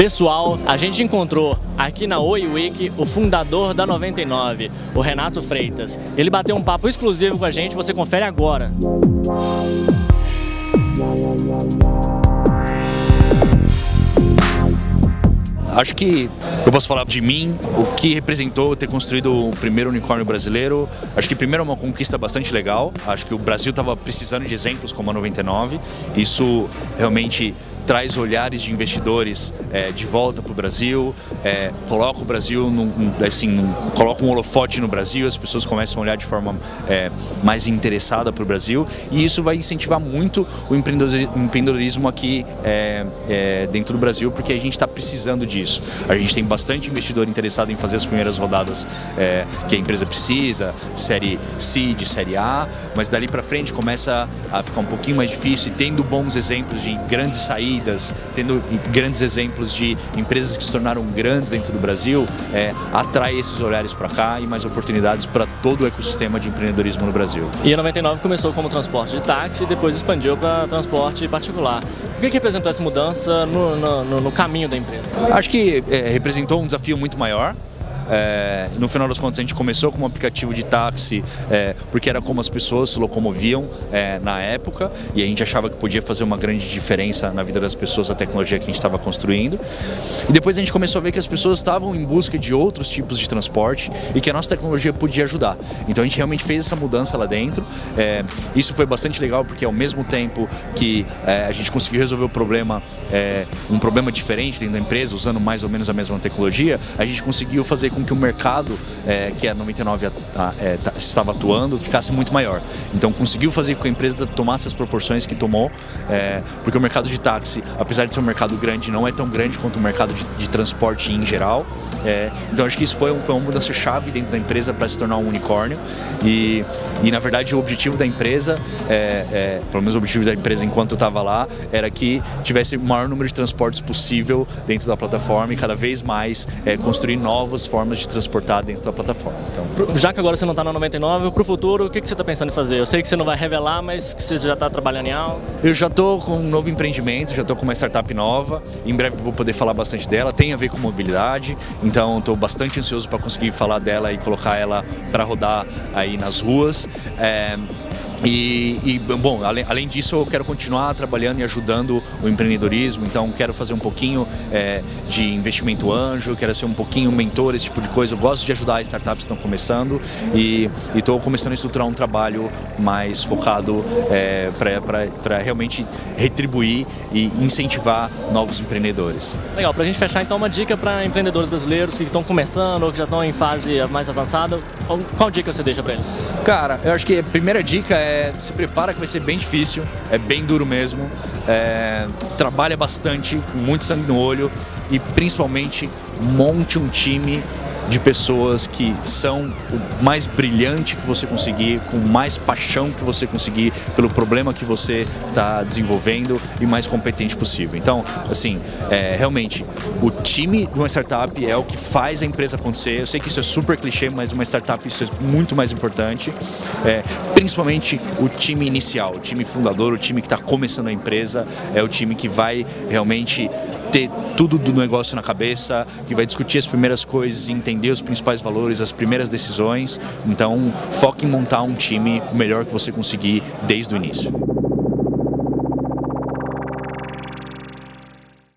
Pessoal, a gente encontrou aqui na Oi Week o fundador da 99, o Renato Freitas. Ele bateu um papo exclusivo com a gente, você confere agora. Acho que eu posso falar de mim, o que representou ter construído o primeiro unicórnio brasileiro. Acho que primeiro é uma conquista bastante legal. Acho que o Brasil estava precisando de exemplos como a 99. Isso realmente traz olhares de investidores é, de volta para o Brasil, é, coloca o Brasil, num, assim, num, coloca um holofote no Brasil, as pessoas começam a olhar de forma é, mais interessada para o Brasil e isso vai incentivar muito o empreendedorismo aqui é, é, dentro do Brasil, porque a gente está precisando disso. A gente tem bastante investidor interessado em fazer as primeiras rodadas é, que a empresa precisa, série C, de série A, mas dali para frente começa a ficar um pouquinho mais difícil e tendo bons exemplos de grandes saídas tendo grandes exemplos de empresas que se tornaram grandes dentro do Brasil, é, atrai esses olhares para cá e mais oportunidades para todo o ecossistema de empreendedorismo no Brasil. E a 99 começou como transporte de táxi e depois expandiu para transporte particular. O que, que representou essa mudança no, no, no caminho da empresa? Acho que é, representou um desafio muito maior, é, no final das contas, a gente começou com um aplicativo de táxi, é, porque era como as pessoas se locomoviam é, na época, e a gente achava que podia fazer uma grande diferença na vida das pessoas a tecnologia que a gente estava construindo. E depois a gente começou a ver que as pessoas estavam em busca de outros tipos de transporte e que a nossa tecnologia podia ajudar. Então a gente realmente fez essa mudança lá dentro. É, isso foi bastante legal, porque ao mesmo tempo que é, a gente conseguiu resolver o problema, é, um problema diferente dentro da empresa, usando mais ou menos a mesma tecnologia, a gente conseguiu fazer com com que o mercado é, que a 99 a, a, é, estava atuando ficasse muito maior. Então conseguiu fazer com que a empresa tomasse as proporções que tomou, é, porque o mercado de táxi, apesar de ser um mercado grande, não é tão grande quanto o mercado de, de transporte em geral. É, então acho que isso foi, um, foi uma mudança-chave dentro da empresa para se tornar um unicórnio e, e na verdade o objetivo da empresa, é, é, pelo menos o objetivo da empresa enquanto eu estava lá, era que tivesse o maior número de transportes possível dentro da plataforma e cada vez mais é, construir novas formas de transportar dentro da plataforma. Então, já que agora você não está na 99, para o futuro, o que, que você está pensando em fazer? Eu sei que você não vai revelar, mas que você já está trabalhando em algo. Eu já estou com um novo empreendimento, já estou com uma startup nova, em breve vou poder falar bastante dela, tem a ver com mobilidade, então estou bastante ansioso para conseguir falar dela e colocar ela para rodar aí nas ruas. É, e, e, bom, além, além, disso eu quero continuar trabalhando e ajudando o empreendedorismo, então quero fazer um pouquinho é, de investimento anjo, quero ser um pouquinho mentor, esse tipo de coisa. Eu gosto de ajudar as startups que estão começando e estou começando a estruturar um trabalho mais focado é, para realmente retribuir e incentivar novos empreendedores. Legal, para a gente fechar então uma dica para empreendedores brasileiros que estão começando ou que já estão em fase mais avançada, qual, qual dica você deixa para eles? Cara, eu acho que a primeira dica é é, se prepara que vai ser bem difícil, é bem duro mesmo. É, trabalha bastante, muito sangue no olho e principalmente monte um time de pessoas que são o mais brilhante que você conseguir, com mais paixão que você conseguir pelo problema que você está desenvolvendo e mais competente possível. Então, assim, é, realmente, o time de uma startup é o que faz a empresa acontecer. Eu sei que isso é super clichê, mas uma startup isso é muito mais importante. É, principalmente o time inicial, o time fundador, o time que está começando a empresa, é o time que vai realmente ter tudo do negócio na cabeça, que vai discutir as primeiras coisas, entender os principais valores, as primeiras decisões. Então, foque em montar um time melhor que você conseguir desde o início.